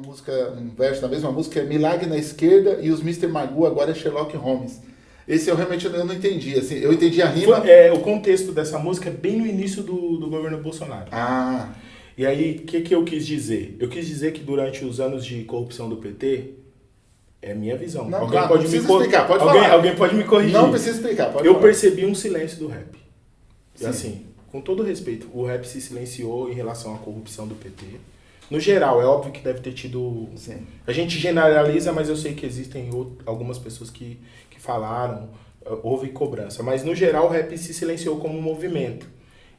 uma música, um verso da mesma música, é Milagre na esquerda e os Mr. Magoo agora é Sherlock Holmes. Esse eu realmente eu não entendi, assim, eu entendi a rima... Foi, é, o contexto dessa música é bem no início do, do governo Bolsonaro. Ah, E aí, o que, que eu quis dizer? Eu quis dizer que durante os anos de corrupção do PT, é minha visão. Não, alguém claro, pode não me cor- explicar, pode alguém, falar. alguém pode me corrigir. não precisa explicar, pode eu falar. percebi um silêncio do rap. E Sim. assim, com todo respeito, o rap se silenciou em relação à corrupção do PT. No geral, é óbvio que deve ter tido. Sim. A gente generaliza, mas eu sei que existem algumas pessoas que, que falaram, eh, houve cobrança. Mas no geral, o rap se silenciou como um movimento.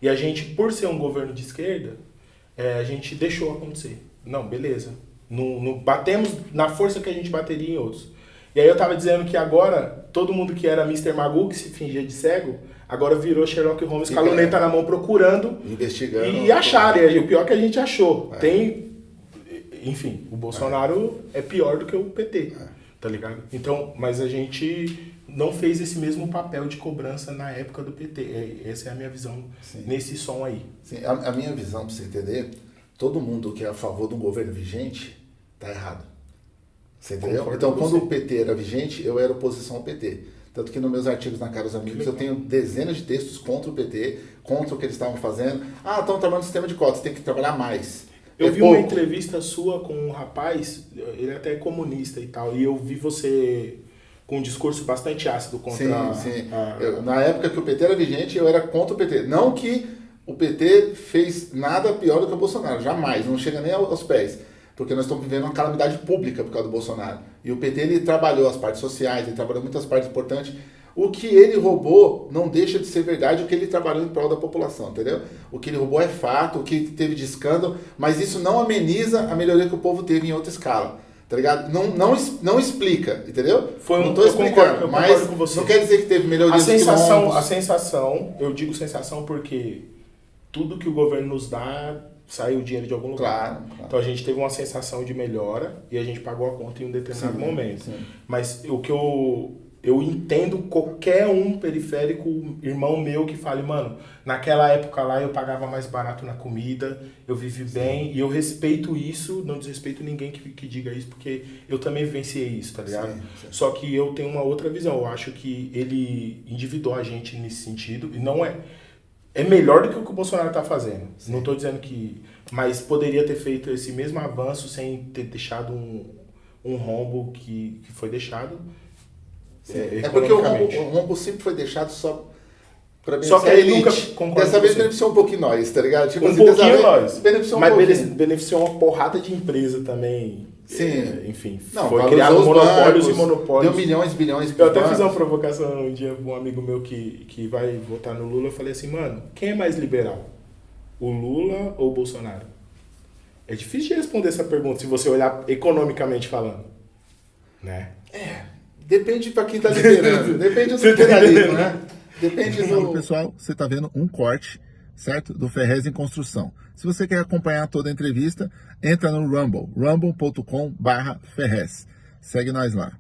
E a gente, por ser um governo de esquerda, eh, a gente deixou acontecer. Não, beleza. Não, não batemos na força que a gente bateria em outros. E aí eu tava dizendo que agora, todo mundo que era Mr. Magoo, que se fingia de cego, agora virou Sherlock Holmes com a Fica- luneta na mão procurando Investigando. e acharam, e o pior é que a gente achou. É. Tem. Enfim, o Bolsonaro é. pior do que o PT. É. Tá ligado? Então, mas a gente não fez esse mesmo papel de cobrança na época do PT. É, Essa é a minha visão Sim. nesse som aí. Sim, a, a minha visão, pra você entender, todo mundo que é a favor um governo vigente, tá errado. Você entendeu? Então, quando o PT era vigente, eu era oposição ao PT. Tanto que nos meus artigos na Caros Amigos eu tenho dezenas de textos contra o PT, contra o que eles estavam fazendo. Ah, estão trabalhando no sistema de cotas, tem que trabalhar mais. Eu É vi uma pouco. entrevista sua com um rapaz, ele até é comunista e tal, e eu vi você com um discurso bastante ácido contra Sim, sim. a- Eu- na época que o PT era vigente, eu era contra o PT. Não que o PT fez nada pior do que o Bolsonaro, jamais, não chega nem ao- aos pés. Porque nós estamos vivendo uma calamidade pública por causa do Bolsonaro. E o PT ele trabalhou as partes sociais, ele trabalhou muitas partes importantes. O que ele roubou não deixa de ser verdade o que ele trabalhou em prol da população, entendeu? O que ele roubou é fato, o que teve de escândalo, mas isso não ameniza a melhoria que o povo teve em outra escala. Tá ligado? Não, não, não explica, entendeu? Foi um- não tô explicando, concordo- eu mas não quer dizer que teve melhoria A sensação, a sensação, eu digo sensação porque tudo que o governo nos dá sai o dinheiro de algum lugar. Claro, claro. Então a gente teve uma sensação de melhora e a gente pagou a conta em um determinado Sim, momento. sim. Mas o que eu eu entendo qualquer um periférico, irmão meu que fale, mano, naquela época lá eu pagava mais barato na comida, eu vivi bem e eu respeito isso, não desrespeito ninguém que, que diga isso, porque eu também vivenciei isso, tá ligado? Sim, sim. Só que eu tenho uma outra visão, eu acho que ele endividou a gente nesse sentido e não é é melhor do que o que o Bolsonaro tá fazendo. Não estou dizendo que. Mas poderia ter feito esse mesmo avanço sem ter deixado um, um rombo que, que foi deixado. É porque o rombo, o rombo sempre foi deixado só pra Só beneficiar que a ele nunca- Dessa com vez você. beneficiou um pouquinho nós, tá ligado? Tipo um assim, pouquinho vez nós. Beneficiou um mas pouquinho. bene- beneficiou uma porrada de empresa também. Sim. É, enfim, Não, foi criado os monopólios bancos, e monopólios. Deu milhões, bilhões Eu até fiz bancos. uma provocação um dia pra um amigo meu que, que vai votar no Lula. Eu falei assim, mano, quem é mais liberal? O Lula ou o Bolsonaro? É difícil de responder essa pergunta se você olhar economicamente falando. Né? Depende pra quem tá liderando. Depende do tá liberalismo, entendendo? né? Depende do... pessoal, você está vendo um corte, certo? Do Ferrez em Construção. Se você quer acompanhar toda a entrevista, entra no Rumble, rumble.com barra Ferrez. Segue nós lá.